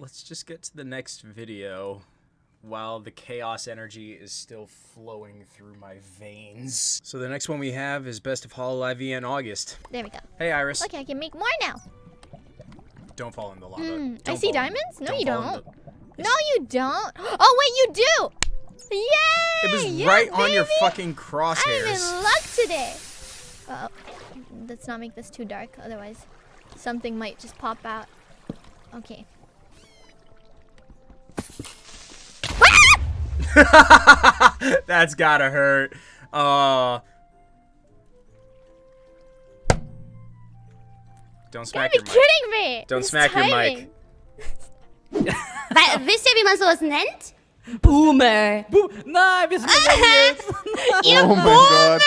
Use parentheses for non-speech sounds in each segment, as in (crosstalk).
let's just get to the next video while the chaos energy is still flowing through my veins. So the next one we have is Best of Hololive V in August. There we go. Hey IRyS, Okay, I can make more now. don't fall in the lava. Hmm, I see fall in- diamonds? No, you fall in don't. the- No, you don't. (gasps) Oh, wait, you do. Yay! It was yeah, right on your baby. fucking I'm in luck today. Uh oh. Let's not make this too dark, otherwise something might just pop out. Okay. (laughs) That's gotta hurt. Uh. Don't smack gotta your be mic. kidding me. Don't This smack your mic. timing. Weil, wisst ihr, wie man sowas nennt? Boomer. Bo Nein, wir sind Millennials. Ihr Oh mein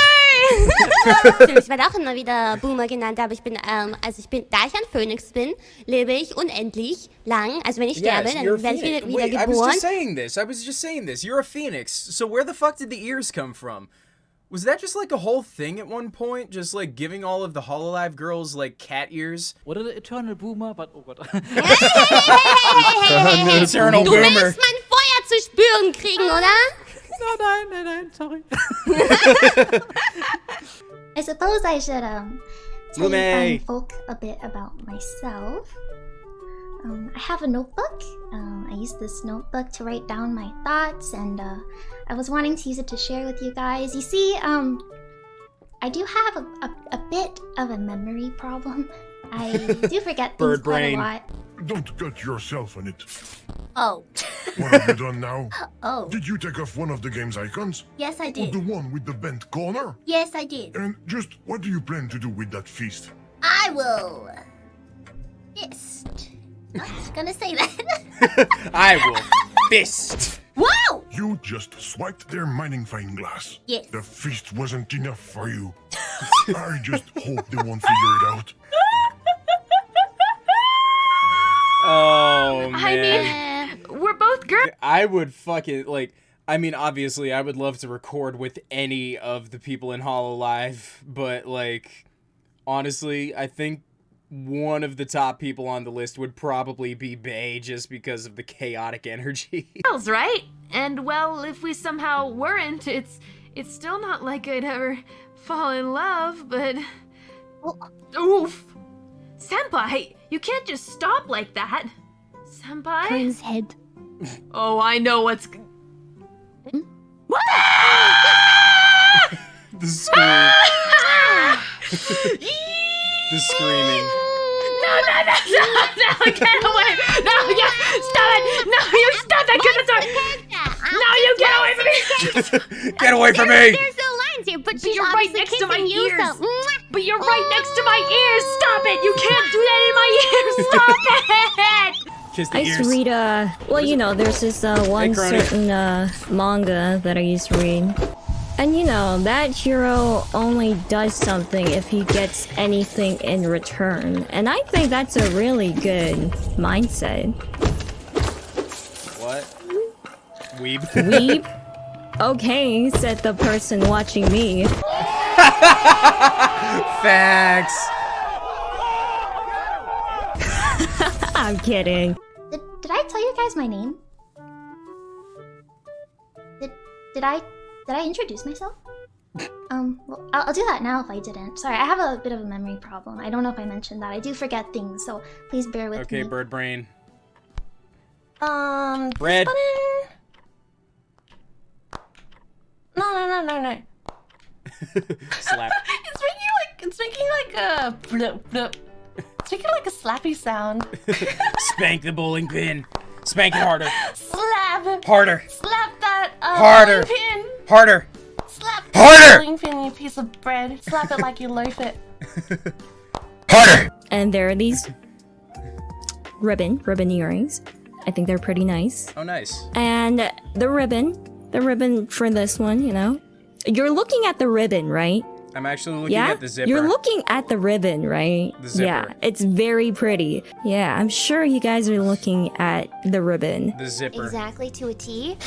Ich werde auch immer wieder Boomer genannt, aber ich bin, ähm, also ich bin, da ich ein Phönix bin, lebe ich unendlich lang. Also wenn ich sterbe, Yes, dann werde ich wieder, wieder Wait, I was geboren. just saying this. I was just saying this. You're a phoenix. So where the fuck did the ears come from? Was that just like a whole thing at one point? Just like giving all of the Hololive girls like cat ears? Oder der Eternal Boomer, but oh Gott. Eternal Du boomer. willst mein Feuer zu spüren kriegen, oder? Nein, nein, nein, nein, sorry. (laughs) I suppose I should um tell you folk a bit about myself. Um, I have a notebook. Um, I use this notebook to write down my thoughts, and uh, I was wanting to use it to share with you guys. You see, um, I do have a, a, a bit of a memory problem. I do forget (laughs) things Bird quite brain. a lot. Don't cut yourself on it. Oh. What have you done now? (laughs) Oh. Did you take off one of the game's icons? Yes, I Or the one with the bent corner? Yes, I did. And just what do you plan to do with that feast? I will. Fist. Not gonna say that. (laughs) I will fist. Wow! You just swiped their mining fine glass. Yes. The feast wasn't enough for you. (laughs) I just hope they won't figure it out. Oh man. I mean, we're both girls. I would fucking like. I mean, obviously, I would love to record with any of the people in Hololive, but like, honestly, I think one of the top people on the list would probably be Bae, just because of the chaotic energy. (laughs) girls, right? And well, if we somehow weren't, it's it's still not like I'd ever fall in love, but uh oof. Senpai, you can't just stop like that. Senpai? Prin's head. Oh, I know what's g- (laughs) the scream, (laughs) the screaming. No, no, no, no, no, get away! No, yeah, stop it! No, you stop that, get the door! No, you get away from me! (laughs) Get away from me! There's no lines here, but, she's you're right obviously next to my kissing you, ears. so mwah. But you're right next to my ears! Stop it! You can't do that in my ears! (laughs) Stop it! Kiss the I ears. used to read, uh, well, you know, there's this, uh, one Kronii. certain, uh, manga that I used to read. And you know, that hero only does something if he gets anything in return. And I think that's a really good mindset. What? Weeb. Weep? (laughs) Okay, said the person watching me. (laughs) Facts. (laughs) I'm kidding. Did, did I tell you guys my name? Did did I did I introduce myself? Um, well, I'll, I'll do that now if I didn't. Sorry, I have a bit of a memory problem. I don't know if I mentioned that. I do forget things, so please bear with Okay, me. Okay, bird brain. Um, this Red. No, no, no, no, no. Slap. (laughs) It's making like it's making like a blip, blip. It's making like a slappy sound. (laughs) Spank the bowling pin. Spank it harder. Slap, Harder. slap that uh, Harder. bowling pin. Harder. Slap Harder. bowling pin, you piece of bread. Slap it like you loaf it. (laughs) Harder. And there are these ribbon, ribbon earrings. I think they're pretty nice. Oh, nice. And the ribbon, the ribbon for this one, you know. You're looking at the ribbon, right? I'm actually looking yeah? at the zipper. You're looking at the ribbon, right? The zipper. Yeah, it's very pretty. Yeah, I'm sure you guys are looking at the ribbon. the zipper. Exactly to a T.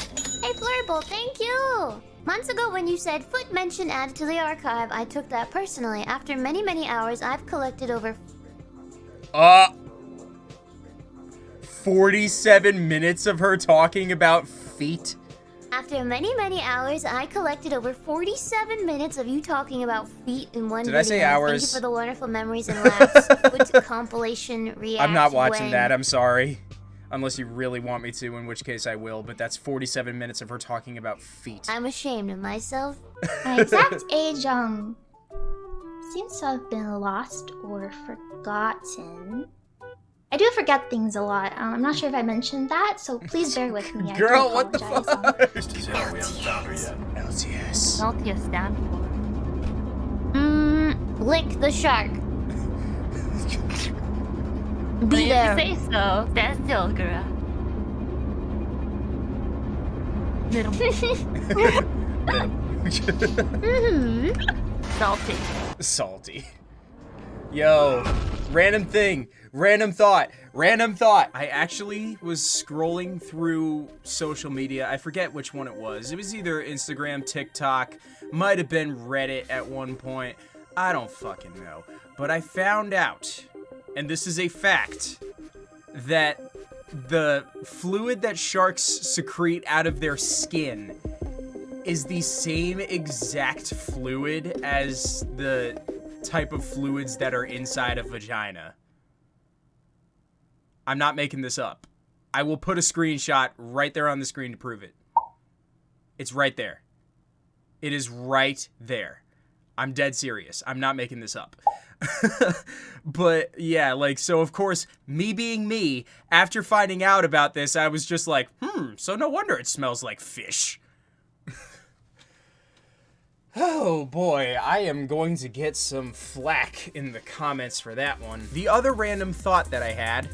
Hey, Flurble, thank you! Months ago, when you said foot mention added to the archive, I took that personally. After many, many hours, I've collected over Uh. 47 minutes of her talking about feet? After many, many hours, I collected over 47 minutes of you talking about feet in one Did video. I say hours? Thank you for the wonderful memories and laughs. (laughs) Which compilation react I'm not watching when- that. I'm sorry. Unless you really want me to, in which case I will. But that's 47 minutes of her talking about feet. I'm ashamed of myself. (laughs) My exact age, um, seems to have been lost or forgotten. I do forget things a lot. Um, I'm not sure if I mentioned that, so please bear with me. I Girl, what the apologize. Um, LTS. Salty stand for. Mmm, lick the shark. (laughs) Be there. you say so. Stand still, girl. Little (laughs) Mmm. salty. Salty. Yo, random thing, random thought, random thought. I actually was scrolling through social media. I forget which one it was. It was either Instagram, TikTok, might have been Reddit at one point. I don't fucking know. But I found out, and this is a fact, that the fluid that sharks secrete out of their skin is the same exact fluid as the type of fluids that are inside a vagina. I'm not making this up. I will put a screenshot right there on the screen to prove it. It's right there. It is right there. I'm dead serious. I'm not making this up. (laughs) but yeah, like, so of course, me being me, after finding out about this, I was just like, hmm, so no wonder it smells like fish. (laughs) Oh boy, I am going to get some flack in the comments for that one. The other random thought that I had,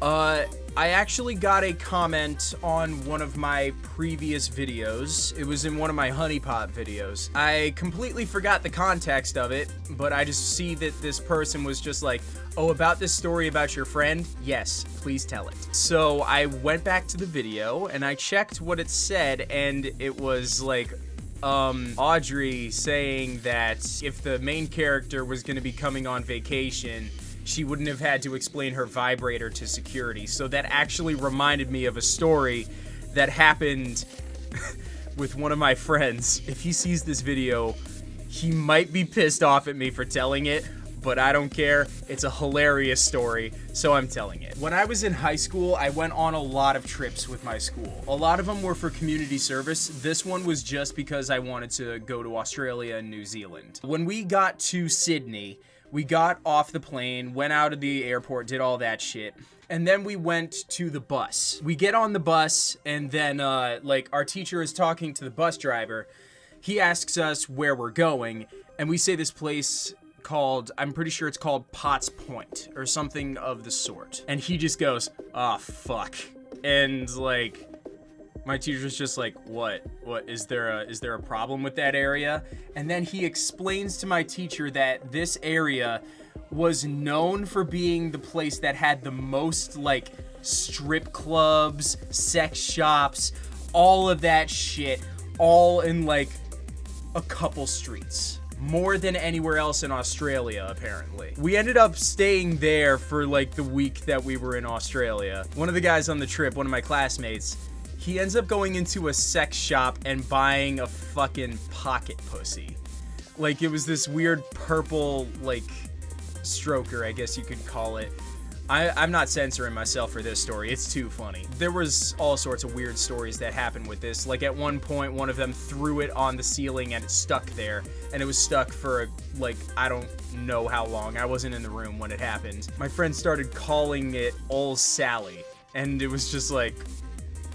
uh, I actually got a comment on one of my previous videos. It was in one of my honeypot videos. I completely forgot the context of it, but I just see that this person was just like, oh, about this story about your friend? Yes, please tell it. So I went back to the video and I checked what it said and it was like, um, Audrey saying that if the main character was going to be coming on vacation, she wouldn't have had to explain her vibrator to security. So that actually reminded me of a story that happened (laughs) with one of my friends. If he sees this video, he might be pissed off at me for telling it, but I don't care. It's a hilarious story, so I'm telling it. When I was in high school, I went on a lot of trips with my school. A lot of them were for community service. This one was just because I wanted to go to Australia and New Zealand. When we got to Sydney, we got off the plane, went out of the airport, did all that shit. And then we went to the bus. We get on the bus, and then, uh, like, our teacher is talking to the bus driver. He asks us where we're going, and we say this place called, I'm pretty sure it's called Potts Point, or something of the sort. And he just goes, ah, fuck. And, like, my teacher's just like, what? What is there a is there a problem with that area? And then he explains to my teacher that this area was known for being the place that had the most like strip clubs, sex shops, all of that shit, all in like a couple streets. More than anywhere else in Australia, apparently. We ended up staying there for like the week that we were in Australia. One of the guys on the trip, one of my classmates, he ends up going into a sex shop and buying a fucking pocket pussy. Like it was this weird purple like stroker, I guess you could call it. I, I'm not censoring myself for this story. It's too funny. There was all sorts of weird stories that happened with this. Like at one point, one of them threw it on the ceiling and it stuck there, and it was stuck for like I don't know how long. I wasn't in the room when it happened. My friend started calling it Old Sally, and it was just like,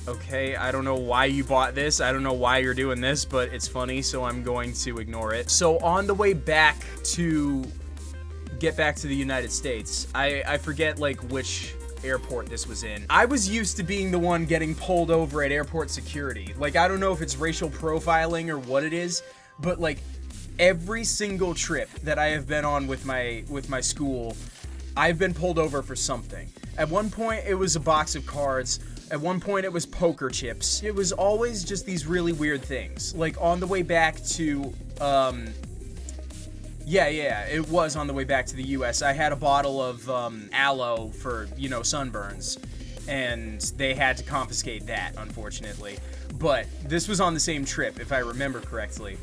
okay, I don't know why you bought this. I don't know why you're doing this, but it's funny, so I'm going to ignore it. So on the way back to get back to the United States, I, I forget like which airport this was in. I was used to being the one getting pulled over at airport security. Like, I don't know if it's racial profiling or what it is, but like every single trip that I have been on with my with my school, I've been pulled over for something. At one point, it was a box of cards. At one point, it was poker chips. It was always just these really weird things. Like on the way back to, um, yeah, yeah, it was on the way back to the U.S. I had a bottle of um, aloe for you know sunburns, and they had to confiscate that, unfortunately. But this was on the same trip, if I remember correctly.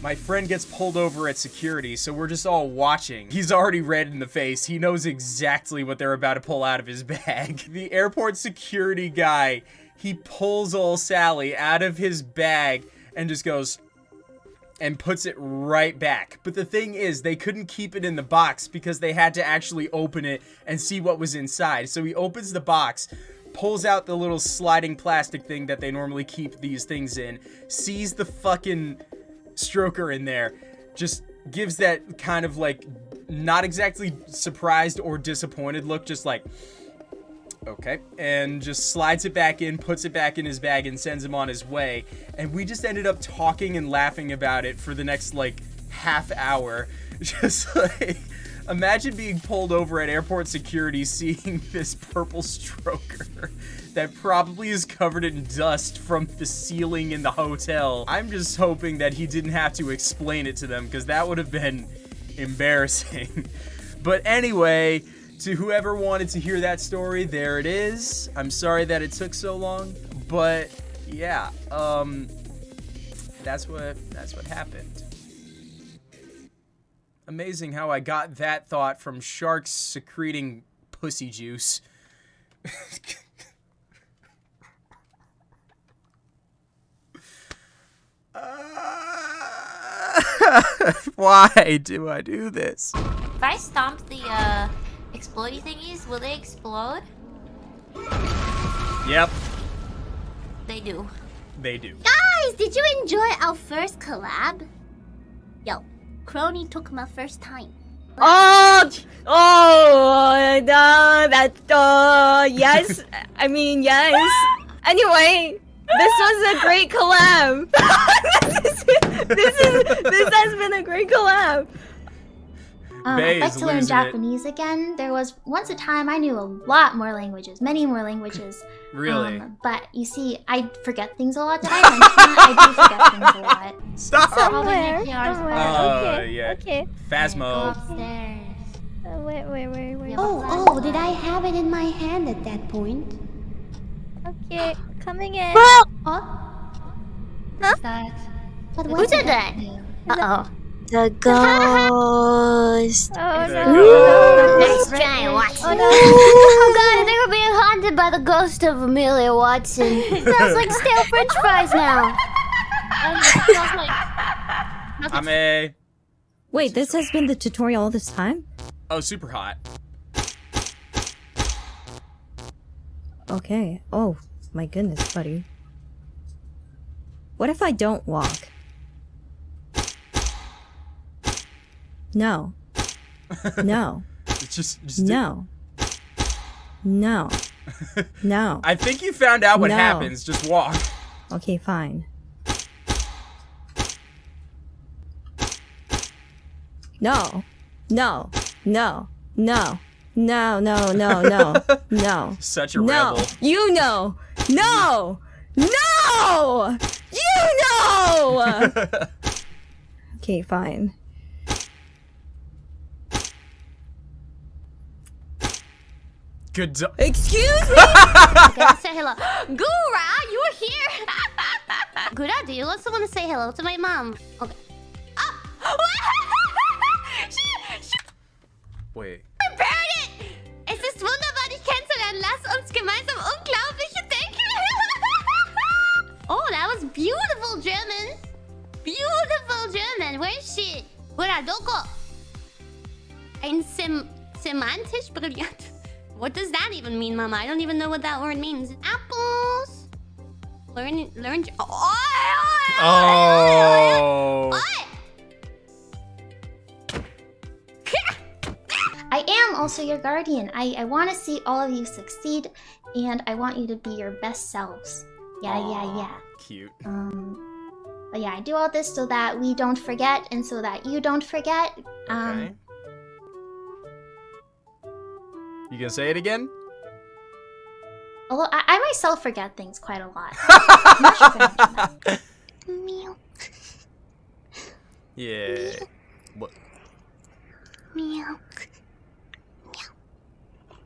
My friend gets pulled over at security, so we're just all watching. He's already red in the face. He knows exactly what they're about to pull out of his (laughs) bag. The airport security guy, he pulls old Sally out of his bag and just goes and puts it right back. But the thing is, they couldn't keep it in the box because they had to actually open it and see what was inside. So he opens the box, pulls out the little sliding plastic thing that they normally keep these things in, sees the fucking stroker in there, just gives that kind of like not exactly surprised or disappointed look, just like okay, and just slides it back in, puts it back in his bag, and sends him on his way. And we just ended up talking and laughing about it for the next like half hour. (laughs) Just like, imagine being pulled over at airport security, (laughs) seeing this purple stroker that probably is covered in dust from the ceiling in the hotel. I'm just hoping that he didn't have to explain it to them because that would have been embarrassing. (laughs) but anyway, to whoever wanted to hear that story, there it is. I'm sorry that it took so long, but yeah, um, that's what that's what happened. Amazing how I got that thought from sharks secreting pussy juice. (laughs) Why do I do this? If I stomp the uh, explodey thingies, will they explode? Yep, They do. they do. Guys, did you enjoy our first collab? Yo, Kronii took my first time. Oh, oh, no, that, uh, yes. I mean, yes. Anyway, this was a great collab. (laughs) this, is, this is, this has been a great collab. Um, I'd like to learn losing it. Japanese again. There was once a time I knew a lot more languages, many more languages. (laughs) Really? Um, but you see, I forget things a lot. Did I mention that? I do forget things a lot. (laughs) Stop! Somewhere, Probably somewhere. Uh, okay, yeah. okay. Phasmo. Upstairs. Uh, wait, wait, wait, wait. Oh, oh, did I have it in my hand at that point? Okay, coming in. Huh? But Who what did that? Uh-oh. The ghost. (laughs) Oh no. you. Nice try, Watson. Oh no. (laughs) Oh god, they were being haunted by the ghost of Amelia Watson. (laughs) Smells like stale french fries now. It smells like... I'm a. Wait, this has been the tutorial all this time? Oh, super hot. Okay. Oh, my goodness, buddy. What if I don't walk? No. No. (laughs) It's just, just No. No. (laughs) No. I think you found out what No. happens. Just walk. Okay, fine. No. No. No. No. No, no, no, no. (laughs) No. Such a No. rebel. You know. No. No. You know. okay, fine. Good. do- Excuse me. Okay, let's say hello. Gura, you're here! (laughs) Gura, do you also want to say hello to my mom? Okay. Oh! (laughs) she, she Wait. prepared it! Es ist wunderbar, dich kennenzulernen. Lass uns gemeinsam unglaubliche Dinge... (laughs) oh, that was beautiful German. Beautiful German. Where is she? Gura, doko? Ein sem semantisch brillant. What does that even mean, Mama? I don't even know what that word means. Apples. Learn, learn. Oh, Oh. (laughs) I am also your guardian. I, I want to see all of you succeed, and I want you to be your best selves. Yeah, yeah, yeah. Cute. Um, but yeah, I do all this so that we don't forget, and so that you don't forget. Um, Okay. You gonna say it again? Although I, I myself forget things quite a lot. (laughs) Meow. Yeah. What? Meow. Meow.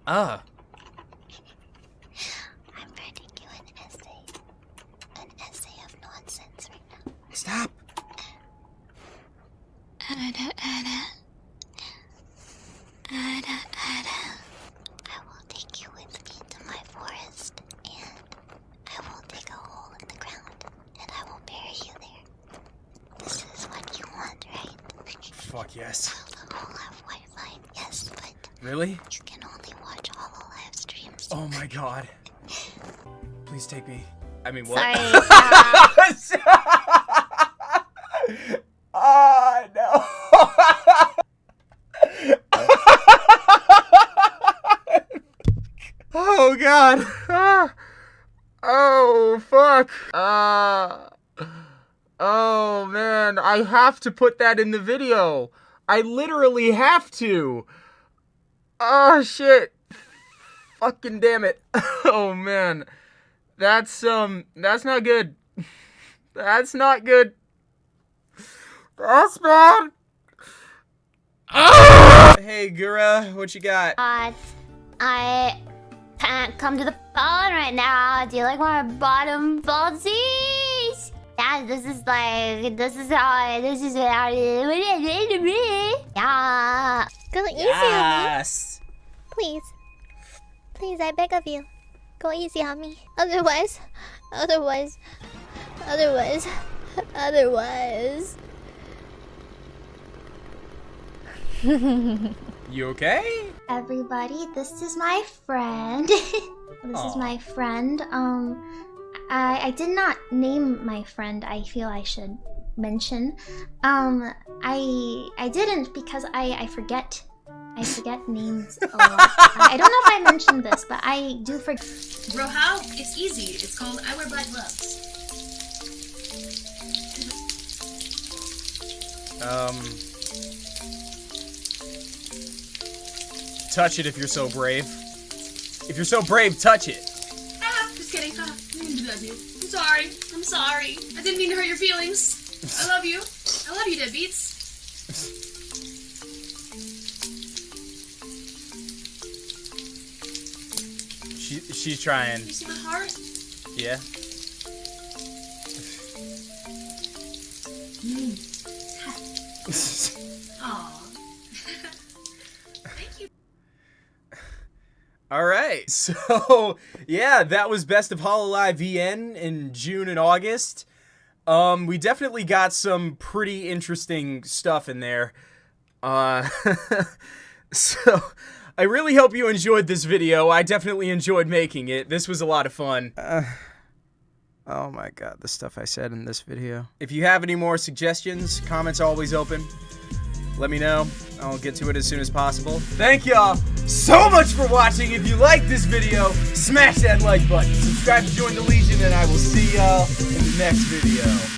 Ah. I'm writing you an essay. An essay of nonsense right now. Stop. Uh, uh, uh, take me. I mean, what? Sorry. (laughs) (laughs) Ah, no. (laughs) oh god. Ah. Oh fuck. Uh, oh man, I have to put that in the video. I literally have to. Oh shit. Fucking damn it. Oh man. That's um that's not good. (laughs) That's not good. That's bad. Hey Gura, what you got? Uh, I can't come to the phone right now. Do you like my bottom falsies? Yeah, this is like, this is how, this is how, yeah. Go easy on me. Yes. Please. Please, I beg of you. Go easy on me. Otherwise, otherwise, otherwise, otherwise. (laughs) You okay? Everybody, this is my friend. (laughs) this is my friend. Um, I I did not name my friend. I feel I should mention. Um, I I didn't because I I forget. I forget names a lot. I I don't know if I mentioned this, but I do forget. Bro, how? It's easy. It's called I Wear Black Gloves. Um Touch it if you're so brave. If you're so brave, touch it. Ah, just kidding. Ah, I didn't do that, dude. I'm sorry. I'm sorry. I didn't mean to hurt your feelings. I love you. I love you, deadbeats. She she's trying. You see my heart? Yeah. (laughs) (laughs) All right. (laughs) So, yeah, that was Best of Hololive EN in June and August. Um, we definitely got some pretty interesting stuff in there. Uh, so, I really hope you enjoyed this video. I definitely enjoyed making it. This was a lot of fun. Uh, oh my god, the stuff I said in this video. If you have any more suggestions, comments are always open. Let me know. I'll get to it as soon as possible. Thank y'all so much for watching. If you liked this video, smash that like button. Subscribe to join the Legion, and I will see y'all in the next video.